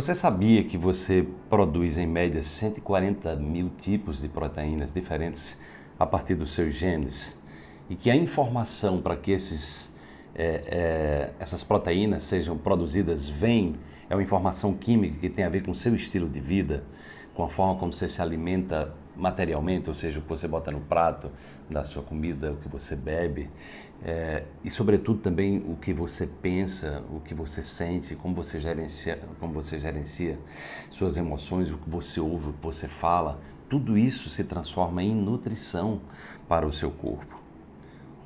Você sabia que você produz em média 140 mil tipos de proteínas diferentes a partir dos seus genes? E que a informação para que esses, é, é, essas proteínas sejam produzidas vem, é uma informação química que tem a ver com o seu estilo de vida, com a forma como você se alimenta materialmente, ou seja, o que você bota no prato da sua comida, o que você bebe, é, e sobretudo também o que você pensa, o que você sente, como você gerencia, como você gerencia suas emoções, o que você ouve, o que você fala, tudo isso se transforma em nutrição para o seu corpo.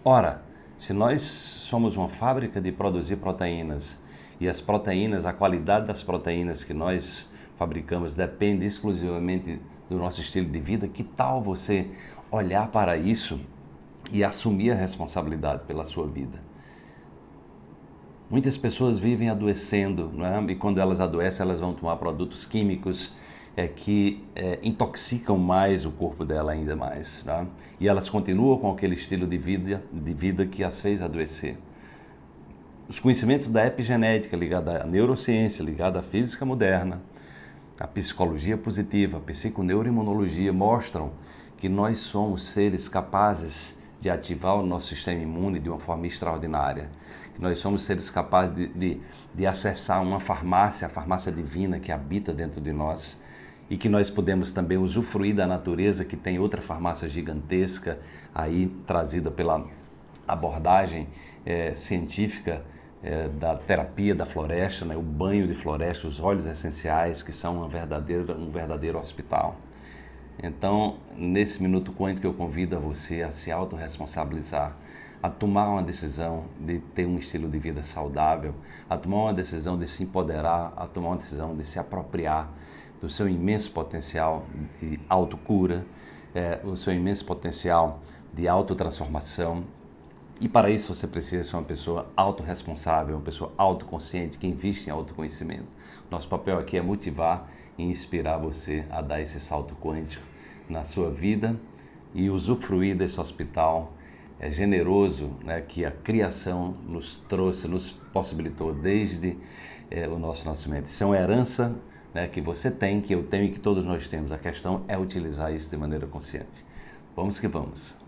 Ora, se nós somos uma fábrica de produzir proteínas e as proteínas, a qualidade das proteínas que nós fabricamos depende exclusivamente do nosso estilo de vida, que tal você olhar para isso e assumir a responsabilidade pela sua vida? Muitas pessoas vivem adoecendo, é? e quando elas adoecem, elas vão tomar produtos químicos é, que é, intoxicam mais o corpo dela ainda mais. Tá? E elas continuam com aquele estilo de vida, de vida que as fez adoecer. Os conhecimentos da epigenética ligada à neurociência, ligada à física moderna, a psicologia positiva, a psiconeuroimunologia mostram que nós somos seres capazes de ativar o nosso sistema imune de uma forma extraordinária. Que nós somos seres capazes de, de, de acessar uma farmácia, a farmácia divina que habita dentro de nós e que nós podemos também usufruir da natureza que tem outra farmácia gigantesca aí trazida pela abordagem é, científica é, da terapia da floresta, né, o banho de floresta, os óleos essenciais, que são uma verdadeira, um verdadeiro hospital. Então, nesse minuto quântico, eu convido a você a se autorresponsabilizar, a tomar uma decisão de ter um estilo de vida saudável, a tomar uma decisão de se empoderar, a tomar uma decisão de se apropriar do seu imenso potencial de autocura, é, o seu imenso potencial de autotransformação, e para isso você precisa ser uma pessoa autorresponsável, uma pessoa autoconsciente, que investe em autoconhecimento. Nosso papel aqui é motivar e inspirar você a dar esse salto quântico na sua vida e usufruir desse hospital é, generoso né, que a criação nos trouxe, nos possibilitou desde é, o nosso nascimento. Isso é uma herança né, que você tem, que eu tenho e que todos nós temos. A questão é utilizar isso de maneira consciente. Vamos que vamos.